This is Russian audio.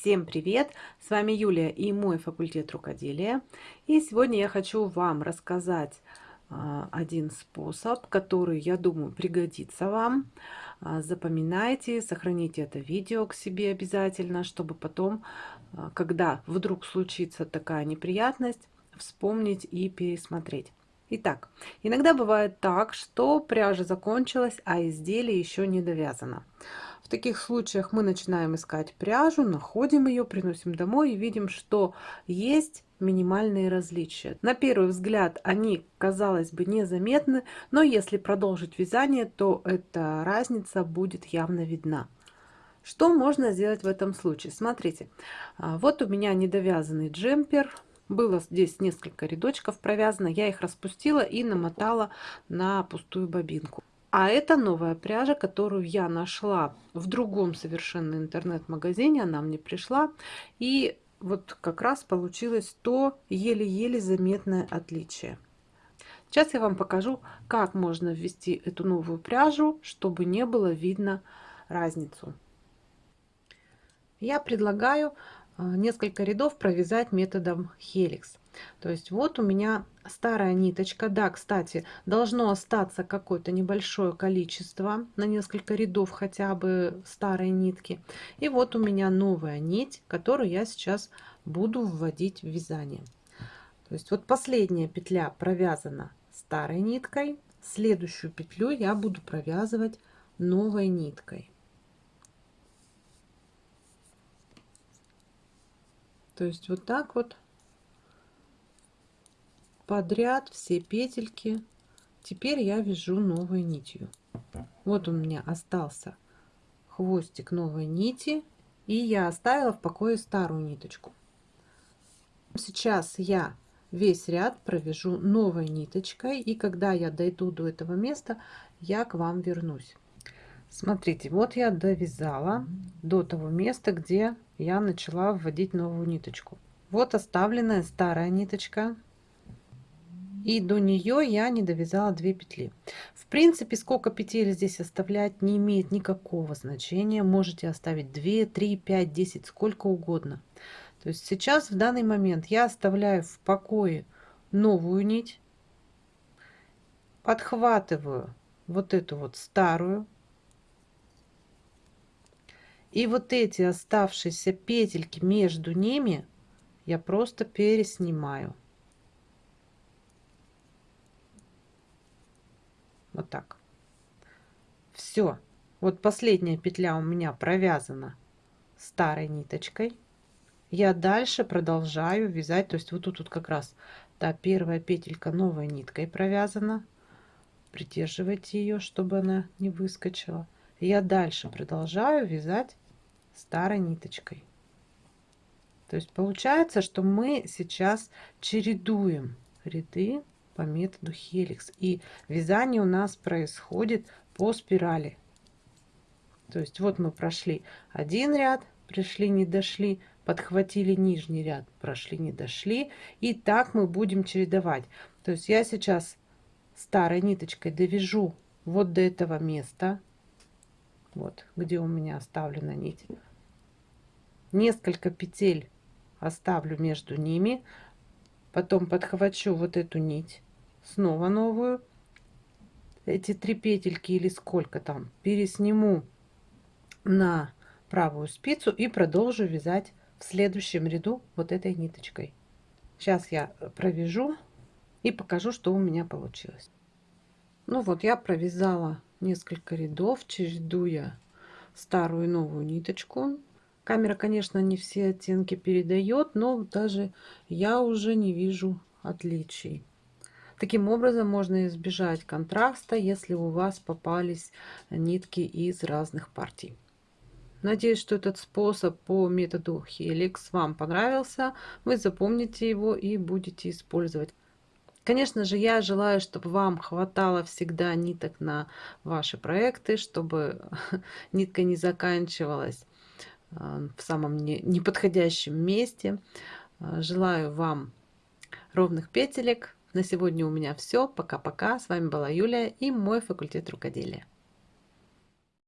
Всем привет! С вами Юлия и мой факультет рукоделия. И сегодня я хочу вам рассказать а, один способ, который, я думаю, пригодится вам. А, запоминайте, сохраните это видео к себе обязательно, чтобы потом, а, когда вдруг случится такая неприятность, вспомнить и пересмотреть. Итак, иногда бывает так, что пряжа закончилась, а изделие еще не довязано. В таких случаях мы начинаем искать пряжу, находим ее, приносим домой и видим, что есть минимальные различия. На первый взгляд они, казалось бы, незаметны, но если продолжить вязание, то эта разница будет явно видна. Что можно сделать в этом случае? Смотрите, а, вот у меня недовязанный джемпер, было здесь несколько рядочков провязано, я их распустила и намотала на пустую бобинку. А это новая пряжа, которую я нашла в другом совершенно интернет-магазине. Она мне пришла. И вот как раз получилось то еле-еле заметное отличие. Сейчас я вам покажу, как можно ввести эту новую пряжу, чтобы не было видно разницу. Я предлагаю несколько рядов провязать методом хеликс. То есть вот у меня старая ниточка. Да, кстати, должно остаться какое-то небольшое количество на несколько рядов хотя бы старой нитки. И вот у меня новая нить, которую я сейчас буду вводить в вязание. То есть вот последняя петля провязана старой ниткой. Следующую петлю я буду провязывать новой ниткой. То есть вот так вот подряд все петельки. Теперь я вяжу новой нитью. Вот у меня остался хвостик новой нити. И я оставила в покое старую ниточку. Сейчас я весь ряд провяжу новой ниточкой. И когда я дойду до этого места, я к вам вернусь. Смотрите, вот я довязала до того места, где я начала вводить новую ниточку. Вот оставленная старая ниточка. И до нее я не довязала 2 петли. В принципе, сколько петель здесь оставлять не имеет никакого значения. Можете оставить 2, 3, 5, 10, сколько угодно. То есть сейчас в данный момент я оставляю в покое новую нить. Подхватываю вот эту вот старую и вот эти оставшиеся петельки между ними я просто переснимаю. Вот так. Все. Вот последняя петля у меня провязана старой ниточкой. Я дальше продолжаю вязать. То есть вот тут вот как раз та первая петелька новой ниткой провязана. Придерживайте ее, чтобы она не выскочила я дальше продолжаю вязать старой ниточкой. То есть получается, что мы сейчас чередуем ряды по методу хеликс. И вязание у нас происходит по спирали. То есть вот мы прошли один ряд, пришли, не дошли, подхватили нижний ряд, прошли, не дошли. И так мы будем чередовать. То есть я сейчас старой ниточкой довяжу вот до этого места вот где у меня оставлена нить несколько петель оставлю между ними потом подхвачу вот эту нить снова новую. Эти три петельки или сколько там пересниму на правую спицу и продолжу вязать в следующем ряду вот этой ниточкой. Сейчас я провяжу и покажу что у меня получилось. Ну вот я провязала несколько рядов, чередуя старую и новую ниточку. Камера, конечно, не все оттенки передает, но даже я уже не вижу отличий. Таким образом можно избежать контраста, если у вас попались нитки из разных партий. Надеюсь, что этот способ по методу Helix вам понравился. Вы запомните его и будете использовать. Конечно же, я желаю, чтобы вам хватало всегда ниток на ваши проекты, чтобы нитка не заканчивалась в самом неподходящем месте. Э, желаю вам ровных петелек. На сегодня у меня все. Пока-пока. С вами была Юлия и мой факультет рукоделия.